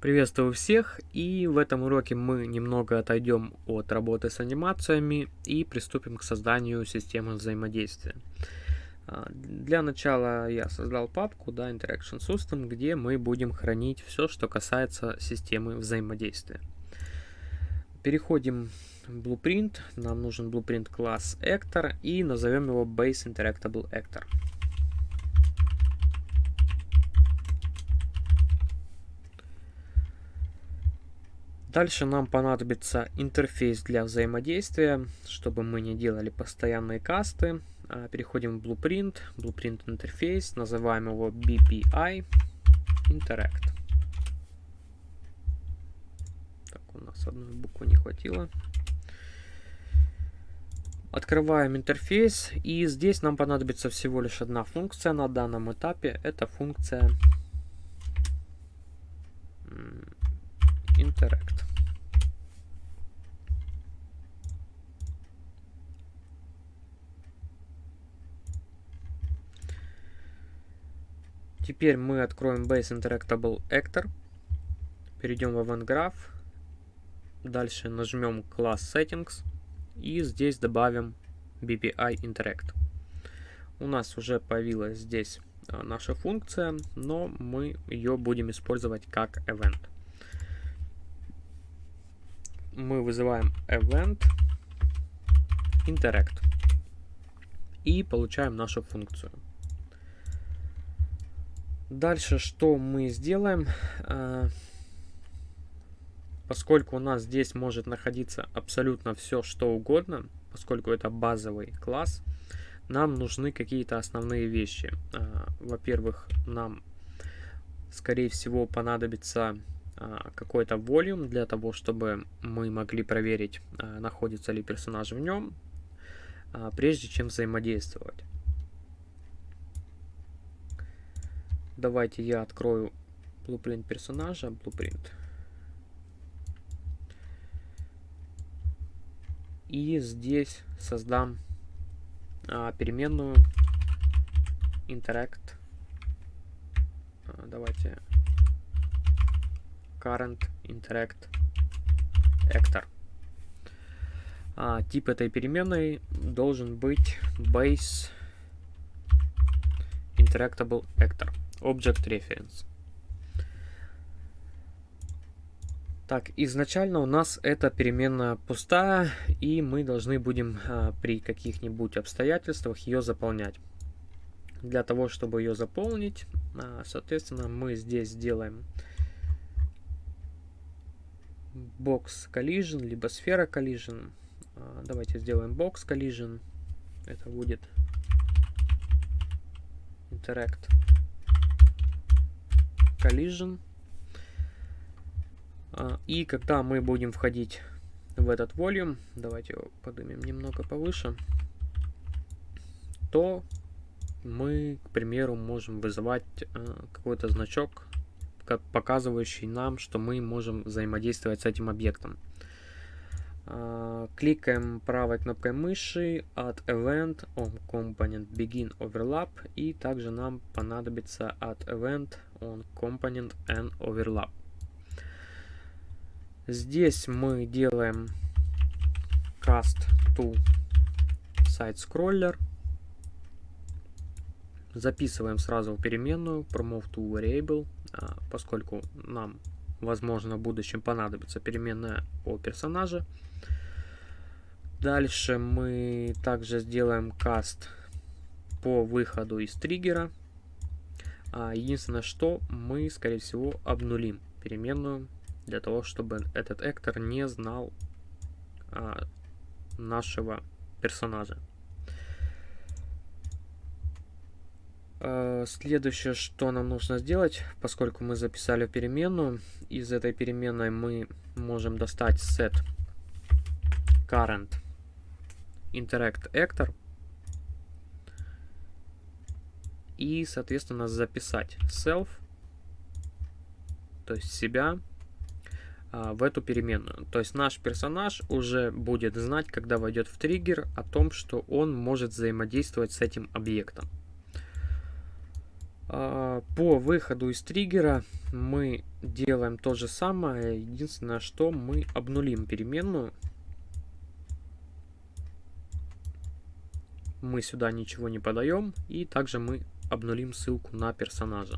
Приветствую всех и в этом уроке мы немного отойдем от работы с анимациями и приступим к созданию системы взаимодействия. А, для начала я создал папку да, Interaction System, где мы будем хранить все, что касается системы взаимодействия. Переходим в Blueprint. Нам нужен Blueprint класс Actor и назовем его Base Interactable Actor. Дальше нам понадобится интерфейс для взаимодействия, чтобы мы не делали постоянные касты. А, переходим в Blueprint, Blueprint интерфейс, называем его BPI Interact. Так, у нас одной буквы не хватило. Открываем интерфейс, и здесь нам понадобится всего лишь одна функция на данном этапе. Это функция Interact. Теперь мы откроем Base Interactable Actor, перейдем в Event Graph, дальше нажмем класс Settings и здесь добавим BPI Interact. У нас уже появилась здесь а, наша функция, но мы ее будем использовать как event мы вызываем event interact и получаем нашу функцию. Дальше что мы сделаем? А, поскольку у нас здесь может находиться абсолютно все, что угодно, поскольку это базовый класс, нам нужны какие-то основные вещи. А, во-первых, нам, скорее всего, понадобится какой-то волюм для того, чтобы мы могли проверить, а, находится ли персонаж в нем, а, прежде чем взаимодействовать. Давайте я открою blueprint персонажа, blueprint. И здесь создам переменную interact. Давайте current interact actor. А, тип этой переменной должен быть base interactable actor object reference. Так, изначально у нас эта переменная пустая, и мы должны будем а, при каких-нибудь обстоятельствах ее заполнять. Для того, чтобы ее заполнить, а, соответственно, мы здесь сделаем box collision, либо сфера collision. А, давайте сделаем box collision. Это будет interact collision. А, и когда мы будем входить в этот volume, давайте его поднимем немного повыше, то мы, к примеру, можем вызывать а, какой-то значок показывающий нам, что мы можем взаимодействовать с этим объектом. А, кликаем правой кнопкой мыши от Event on Component Begin Overlap и также нам понадобится от Event on Component and Overlap. Здесь мы делаем Cast to Side Scroller. Записываем сразу в переменную promote to variable а, поскольку нам, возможно, в будущем понадобится переменная о персонаже. Дальше мы также сделаем каст по выходу из триггера. А, единственное, что мы, скорее всего, обнулим переменную для того, чтобы этот эктор не знал а, нашего персонажа. Следующее, что нам нужно сделать, поскольку мы записали переменную, из этой переменной мы можем достать set current interact actor и, соответственно, записать self, то есть себя, а, в эту переменную. То есть наш персонаж уже будет знать, когда войдет в триггер, о том, что он может взаимодействовать с этим объектом. А, по выходу из триггера мы делаем то же самое. Единственное, что мы обнулим переменную. Мы сюда ничего не подаем. И также мы обнулим ссылку на персонажа.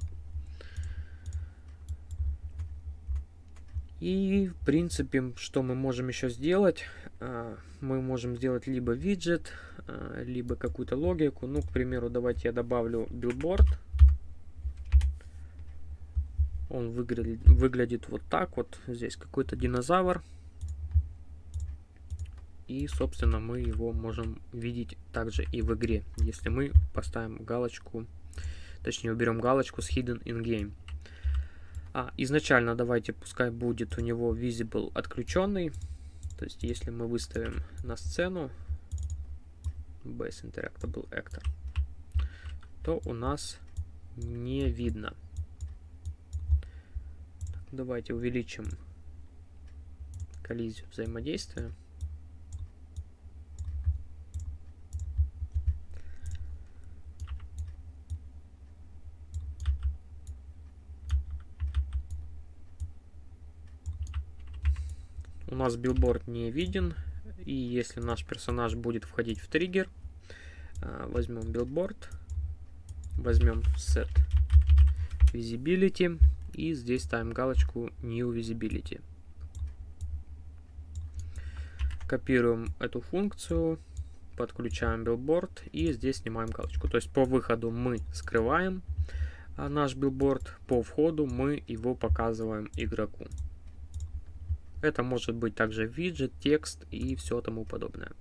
И, в принципе, что мы можем еще сделать? А, мы можем сделать либо виджет, а, либо какую-то логику. Ну, к примеру, давайте я добавлю билборд. Он выглядит, выглядит вот так вот. Здесь какой-то динозавр. И, собственно, мы его можем видеть также и в игре, если мы поставим галочку, точнее, уберем галочку с Hidden in Game. А, изначально давайте, пускай будет у него Visible отключенный. То есть, если мы выставим на сцену Base Interactable Actor, то у нас не видно. Давайте увеличим коллизию взаимодействия. У нас билборд не виден. И если наш персонаж будет входить в триггер, а, возьмем билборд, возьмем set visibility и здесь ставим галочку New Visibility. Копируем эту функцию, подключаем билборд и здесь снимаем галочку. То есть по выходу мы скрываем а, наш билборд, по входу мы его показываем игроку. Это может быть также виджет, текст и все тому подобное.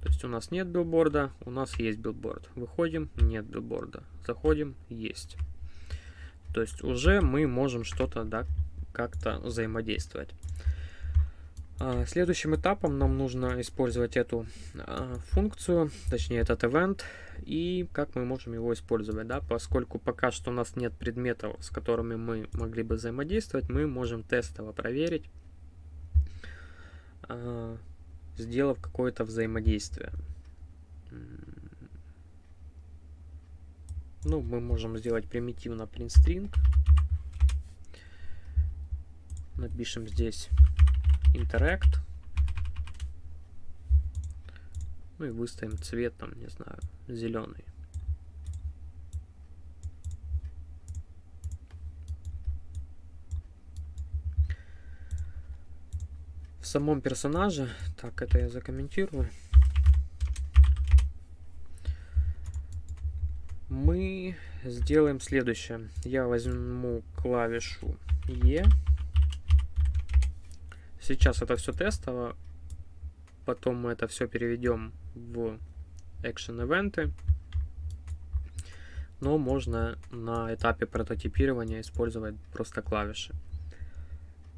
То есть у нас нет билборда, у нас есть билборд. Выходим, нет билборда. Заходим, есть. То есть уже мы можем что-то да, как-то взаимодействовать. А, следующим этапом нам нужно использовать эту а, функцию, точнее этот event, и как мы можем его использовать, да, поскольку пока что у нас нет предметов, с которыми мы могли бы взаимодействовать, мы можем тестово проверить, а, сделав какое-то взаимодействие. Ну, мы можем сделать примитивно print string. Напишем здесь interact. Ну и выставим цвет, там, не знаю, зеленый. В самом персонаже, так, это я закомментирую. Мы сделаем следующее. Я возьму клавишу E. Сейчас это все тестово. Потом мы это все переведем в Action Event. Но можно на этапе прототипирования использовать просто клавиши.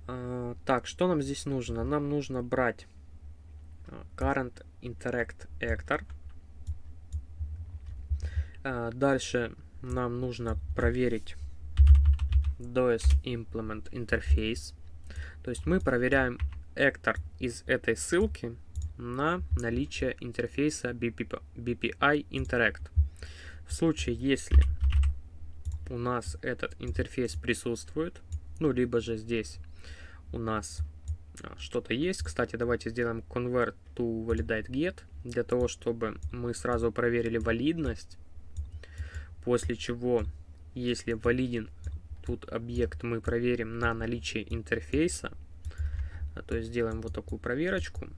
А, так, что нам здесь нужно? Нам нужно брать а, Current Interact Actor. А, дальше нам нужно проверить DOS Implement Interface. То есть мы проверяем actor из этой ссылки на наличие интерфейса BPI Interact. В случае, если у нас этот интерфейс присутствует, ну, либо же здесь у нас а, что-то есть. Кстати, давайте сделаем convert to validate get, для того, чтобы мы сразу проверили валидность После чего, если валиден тут объект, мы проверим на наличие интерфейса. А, то есть сделаем вот такую проверочку.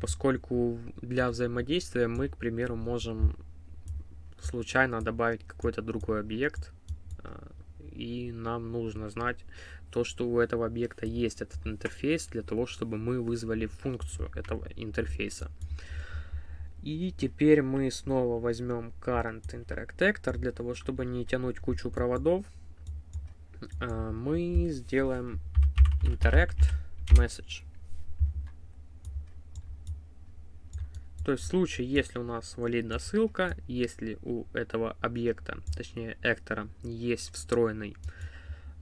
Поскольку для взаимодействия мы, к примеру, можем случайно добавить какой-то другой объект. А, и нам нужно знать то, что у этого объекта есть этот интерфейс, для того, чтобы мы вызвали функцию этого интерфейса. И теперь мы снова возьмем Current Interact Actor для того, чтобы не тянуть кучу проводов. А, мы сделаем Interact Message. То есть в случае, если у нас валидна ссылка, если у этого объекта, точнее эктора, есть встроенный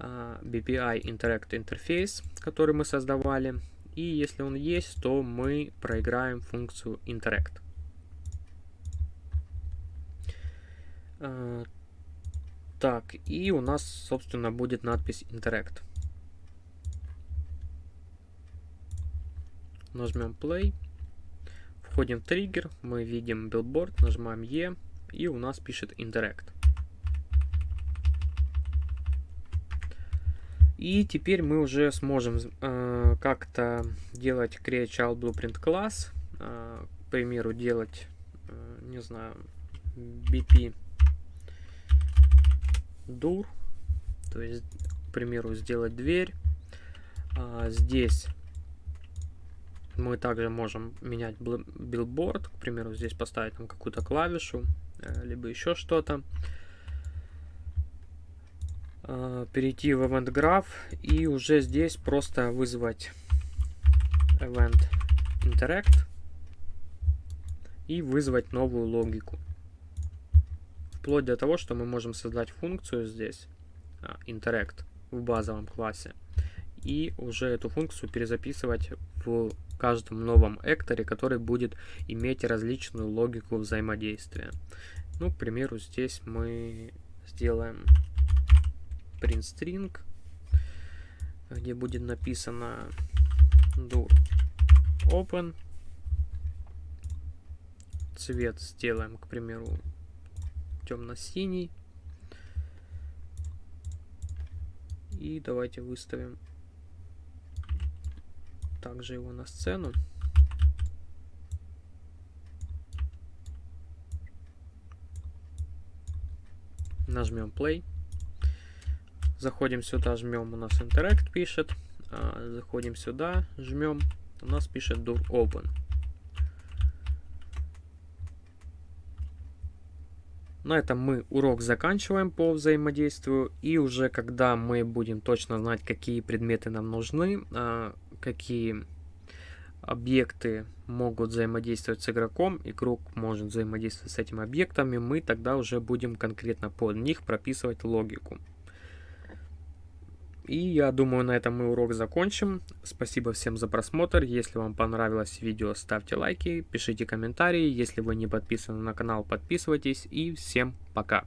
uh, BPI Interact Interface, который мы создавали, и если он есть, то мы проиграем функцию Interact. Так, и у нас, собственно, будет надпись Interact. Нажмем Play. Входим в триггер, мы видим Billboard, нажимаем E, и у нас пишет Interact. И теперь мы уже сможем э, как-то делать Create Child Blueprint класс, э, к примеру, делать, э, не знаю, BP Door, то есть, к примеру, сделать дверь. А, здесь мы также можем менять билборд, к примеру, здесь поставить там какую-то клавишу, э, либо еще что-то. А, перейти в Event Graph и уже здесь просто вызвать Event Interact и вызвать новую логику. Вплоть до того, что мы можем создать функцию здесь, а, Interact, в базовом классе, и уже эту функцию перезаписывать в каждом новом экторе, который будет иметь различную логику взаимодействия. Ну, к примеру, здесь мы сделаем print string, где будет написано do open. Цвет сделаем, к примеру, темно-синий. И давайте выставим также его на сцену. Нажмем play. Заходим сюда, жмем, у нас Interact пишет. А, заходим сюда, жмем, у нас пишет Door Open. На этом мы урок заканчиваем по взаимодействию. И уже когда мы будем точно знать, какие предметы нам нужны, а, какие объекты могут взаимодействовать с игроком, игрок может взаимодействовать с этими объектами, мы тогда уже будем конкретно под них прописывать логику. И я думаю, на этом мы урок закончим. Спасибо всем за просмотр. Если вам понравилось видео, ставьте лайки, пишите комментарии. Если вы не подписаны на канал, подписывайтесь. И всем пока!